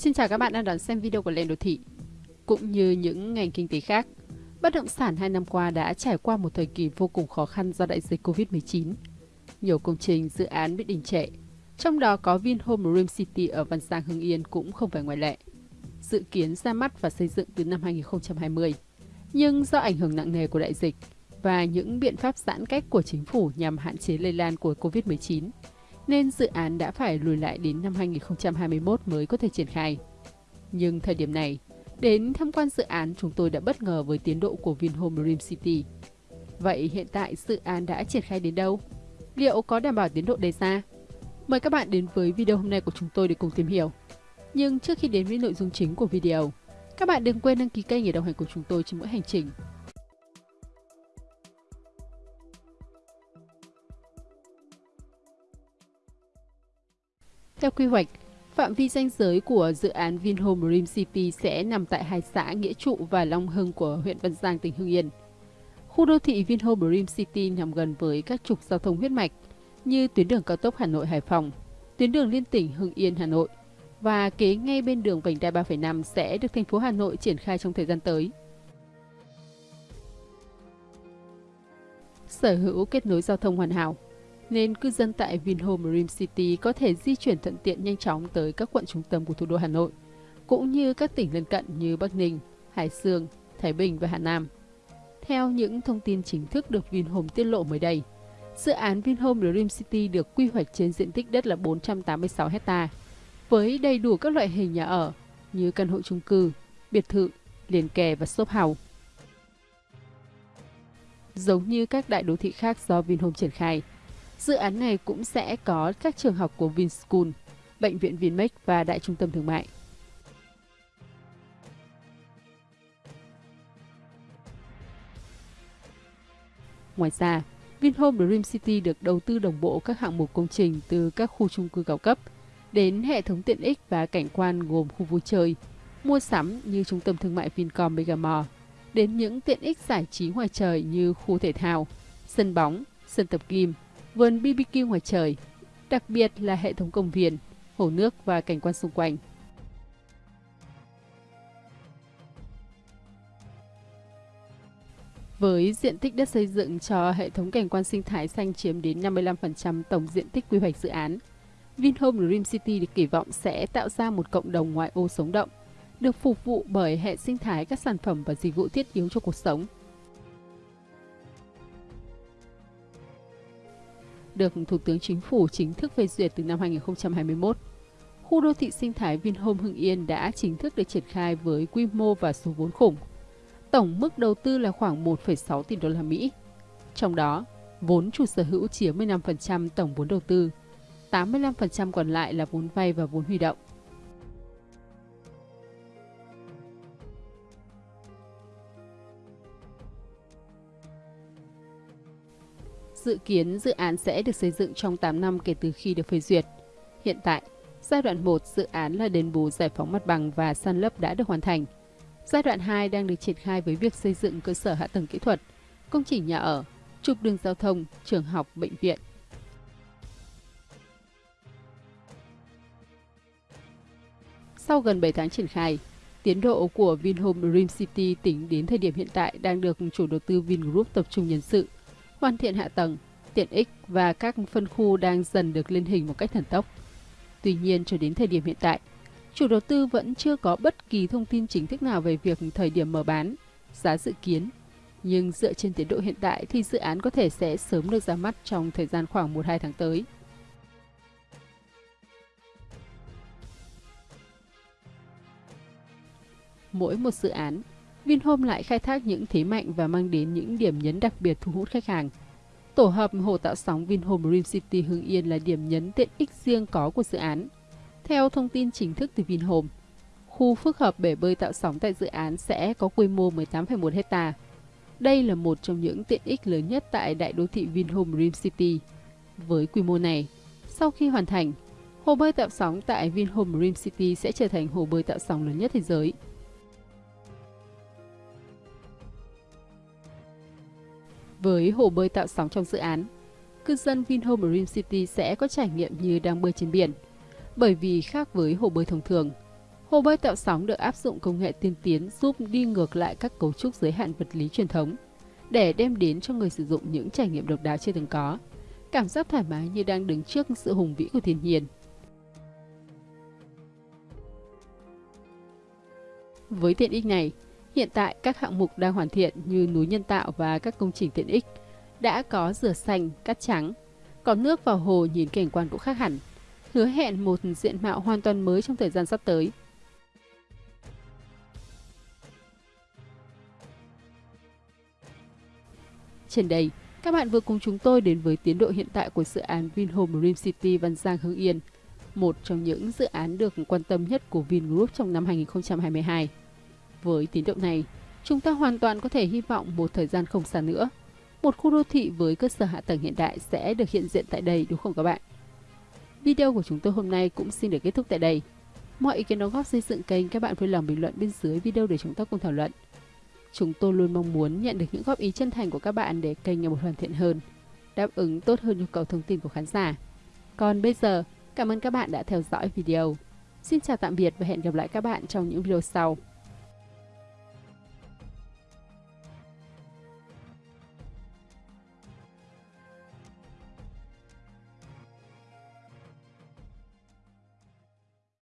Xin chào các bạn đang đón xem video của Lên Đô Thị. Cũng như những ngành kinh tế khác, bất động sản hai năm qua đã trải qua một thời kỳ vô cùng khó khăn do đại dịch Covid-19. Nhiều công trình, dự án bị đình trệ, trong đó có Vinhome Dream City ở Văn Giang Hưng Yên cũng không phải ngoại lệ. Dự kiến ra mắt và xây dựng từ năm 2020. Nhưng do ảnh hưởng nặng nề của đại dịch và những biện pháp giãn cách của chính phủ nhằm hạn chế lây lan của Covid-19, nên dự án đã phải lùi lại đến năm 2021 mới có thể triển khai. Nhưng thời điểm này, đến tham quan dự án chúng tôi đã bất ngờ với tiến độ của Vinhome Dream City. Vậy hiện tại dự án đã triển khai đến đâu? Liệu có đảm bảo tiến độ đề ra? Mời các bạn đến với video hôm nay của chúng tôi để cùng tìm hiểu. Nhưng trước khi đến với nội dung chính của video, các bạn đừng quên đăng ký kênh để đồng hành cùng chúng tôi trên mỗi hành trình. Theo quy hoạch, phạm vi danh giới của dự án Vinhome Dream City sẽ nằm tại hai xã Nghĩa Trụ và Long Hưng của huyện Văn Giang, tỉnh Hưng Yên. Khu đô thị Vinhome Dream City nằm gần với các trục giao thông huyết mạch như tuyến đường cao tốc Hà Nội Hải Phòng, tuyến đường liên tỉnh Hưng Yên Hà Nội và kế ngay bên đường vành đai 3,5 sẽ được thành phố Hà Nội triển khai trong thời gian tới. Sở hữu kết nối giao thông hoàn hảo nên cư dân tại Vinhome Dream City có thể di chuyển thuận tiện nhanh chóng tới các quận trung tâm của thủ đô Hà Nội, cũng như các tỉnh lân cận như Bắc Ninh, Hải Dương, Thái Bình và Hà Nam. Theo những thông tin chính thức được Vinhome tiết lộ mới đây, dự án Vinhome Dream City được quy hoạch trên diện tích đất là 486 hecta, với đầy đủ các loại hình nhà ở như căn hộ chung cư, biệt thự, liền kề và shop house. Giống như các đại đô thị khác do Vinhome triển khai, Dự án này cũng sẽ có các trường học của Vinschool, Bệnh viện Vinmec và Đại trung tâm thương mại. Ngoài ra, Vinhome Dream City được đầu tư đồng bộ các hạng mục công trình từ các khu chung cư cao cấp đến hệ thống tiện ích và cảnh quan gồm khu vui chơi, mua sắm như trung tâm thương mại Vincom Megamall, đến những tiện ích giải trí ngoài trời như khu thể thao, sân bóng, sân tập gym, vườn BBQ ngoài trời, đặc biệt là hệ thống công viên, hồ nước và cảnh quan xung quanh. Với diện tích đất xây dựng cho hệ thống cảnh quan sinh thái xanh chiếm đến 55% tổng diện tích quy hoạch dự án, Vinhome Dream City được kỳ vọng sẽ tạo ra một cộng đồng ngoại ô sống động, được phục vụ bởi hệ sinh thái các sản phẩm và dịch vụ thiết yếu cho cuộc sống – được Thủ tướng Chính phủ chính thức phê duyệt từ năm 2021. Khu đô thị sinh thái Vinhome Hưng Yên đã chính thức được triển khai với quy mô và số vốn khủng. Tổng mức đầu tư là khoảng 1,6 tỷ đô la Mỹ. Trong đó, vốn chủ sở hữu chiếm 15% tổng vốn đầu tư, 85% còn lại là vốn vay và vốn huy động. Dự kiến dự án sẽ được xây dựng trong 8 năm kể từ khi được phê duyệt. Hiện tại, giai đoạn 1 dự án là đền bù giải phóng mặt bằng và san lấp đã được hoàn thành. Giai đoạn 2 đang được triển khai với việc xây dựng cơ sở hạ tầng kỹ thuật, công trình nhà ở, trục đường giao thông, trường học, bệnh viện. Sau gần 7 tháng triển khai, tiến độ của Vinhome Dream City tính đến thời điểm hiện tại đang được chủ đầu tư Vingroup tập trung nhân sự – hoàn thiện hạ tầng, tiện ích và các phân khu đang dần được lên hình một cách thần tốc. Tuy nhiên, cho đến thời điểm hiện tại, chủ đầu tư vẫn chưa có bất kỳ thông tin chính thức nào về việc thời điểm mở bán, giá dự kiến. Nhưng dựa trên tiến độ hiện tại thì dự án có thể sẽ sớm được ra mắt trong thời gian khoảng 1-2 tháng tới. Mỗi một dự án Vinhome lại khai thác những thế mạnh và mang đến những điểm nhấn đặc biệt thu hút khách hàng. Tổ hợp hồ tạo sóng Vinhome Dream City Hưng Yên là điểm nhấn tiện ích riêng có của dự án. Theo thông tin chính thức từ Vinhome, khu phức hợp bể bơi tạo sóng tại dự án sẽ có quy mô 18,1 hecta. Đây là một trong những tiện ích lớn nhất tại đại đô thị Vinhome Dream City. Với quy mô này, sau khi hoàn thành, hồ bơi tạo sóng tại Vinhome Dream City sẽ trở thành hồ bơi tạo sóng lớn nhất thế giới. Với hồ bơi tạo sóng trong dự án, cư dân Vinhome Dream City sẽ có trải nghiệm như đang bơi trên biển. Bởi vì khác với hồ bơi thông thường, Hồ bơi tạo sóng được áp dụng công nghệ tiên tiến giúp đi ngược lại các cấu trúc giới hạn vật lý truyền thống để đem đến cho người sử dụng những trải nghiệm độc đáo chưa từng có. Cảm giác thoải mái như đang đứng trước sự hùng vĩ của thiên nhiên. Với tiện ích này, hiện tại các hạng mục đang hoàn thiện như núi nhân tạo và các công trình tiện ích đã có rửa xanh, cát trắng. Còn nước vào hồ nhìn cảnh quan cũng khác hẳn, hứa hẹn một diện mạo hoàn toàn mới trong thời gian sắp tới. Trên đây, các bạn vừa cùng chúng tôi đến với tiến độ hiện tại của dự án Vinhome Dream City Văn Giang Hưng Yên, một trong những dự án được quan tâm nhất của Vingroup trong năm 2022. Với tiến độ này, chúng ta hoàn toàn có thể hy vọng một thời gian không xa nữa, một khu đô thị với cơ sở hạ tầng hiện đại sẽ được hiện diện tại đây đúng không các bạn? Video của chúng tôi hôm nay cũng xin được kết thúc tại đây. Mọi ý kiến đóng góp xây dựng kênh các bạn vui lòng bình luận bên dưới video để chúng ta cùng thảo luận. Chúng tôi luôn mong muốn nhận được những góp ý chân thành của các bạn để kênh ngày một hoàn thiện hơn, đáp ứng tốt hơn nhu cầu thông tin của khán giả. Còn bây giờ, cảm ơn các bạn đã theo dõi video. Xin chào tạm biệt và hẹn gặp lại các bạn trong những video sau.